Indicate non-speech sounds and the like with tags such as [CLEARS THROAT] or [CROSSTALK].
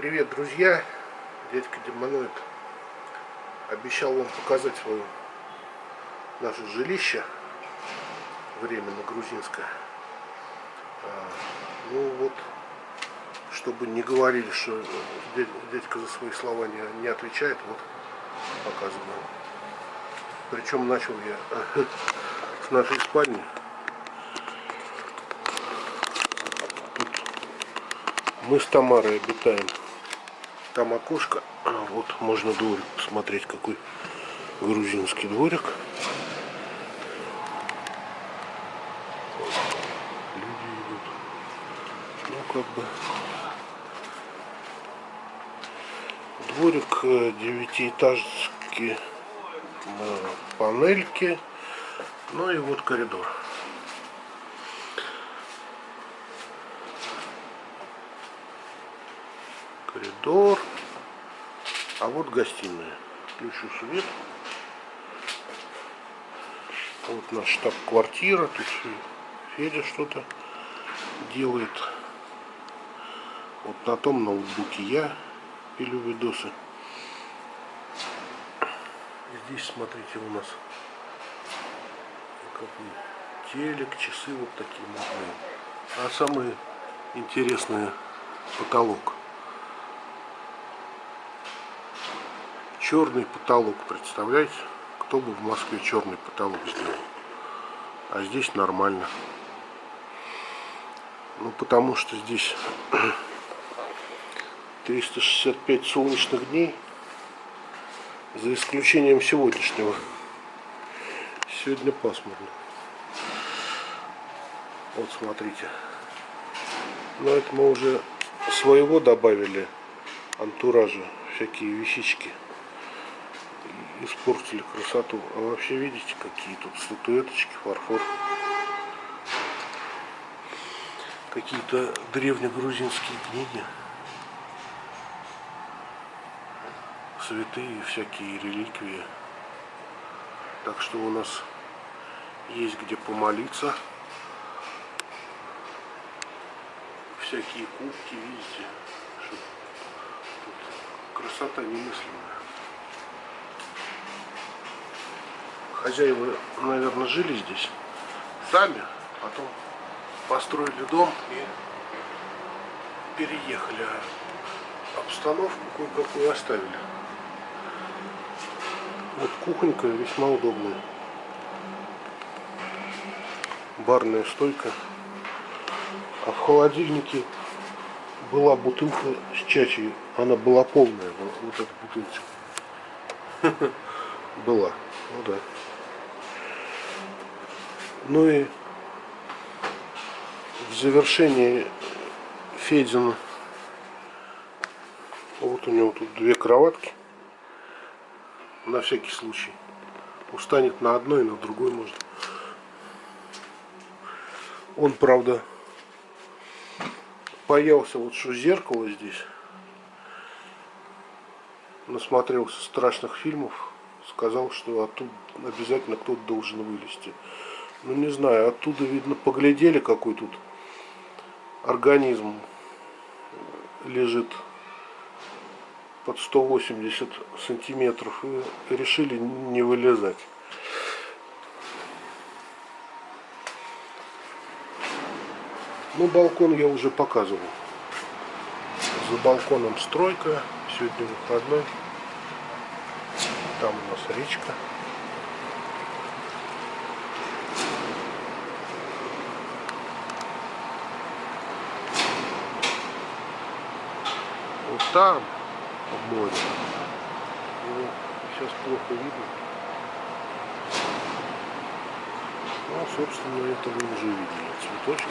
Привет, друзья! Дядька Демоноид обещал вам показать свое наше жилище временно грузинское. А, ну вот, чтобы не говорили, что дядька за свои слова не, не отвечает, вот показываю. Причем начал я [LAUGHS] с нашей спальни. Тут мы с Тамарой обитаем там окошко. А, вот можно дворик посмотреть, какой грузинский дворик. Люди идут. Ну, как бы... Дворик э, девятиэтажки, э, панельки. Ну и вот коридор. Коридор. А вот гостиная. Включу свет. Вот наш штаб-квартира. Тут Федя что-то делает. Вот на том ноутбуке я пилю видосы. Здесь, смотрите, у нас телек, часы вот такие. А самое интересное потолок. Черный потолок, представляете? Кто бы в Москве черный потолок сделал? А здесь нормально. Ну, потому что здесь [CLEARS THROAT] 365 солнечных дней, за исключением сегодняшнего. Сегодня пасмурно. Вот смотрите. Но это мы уже своего добавили антуража, всякие вещички испортили красоту. А вообще видите, какие тут статуэточки, фарфор. Какие-то древнегрузинские книги. Святые, всякие реликвии. Так что у нас есть где помолиться. Всякие кубки, видите, красота немыслимая. Хозяева, наверное, жили здесь сами, потом построили дом и переехали, а обстановку кое-какую оставили. Вот кухонька весьма удобная. Барная стойка. А в холодильнике была бутылка с чачей. Она была полная, вот эта бутылочка. [LAUGHS] Была. Ну да. Ну и в завершении Федина вот у него тут две кроватки. На всякий случай. Устанет на одной на другой можно. Он правда боялся вот что зеркало здесь. Насмотрелся страшных фильмов сказал что оттуда обязательно кто-то должен вылезти ну не знаю, оттуда видно, поглядели, какой тут организм лежит под 180 сантиметров и решили не вылезать. Ну, балкон я уже показывал. За балконом стройка, сегодня выходной. Там у нас речка. там море. Его сейчас плохо видно. Ну, собственно, это вы уже видели. Цветочек.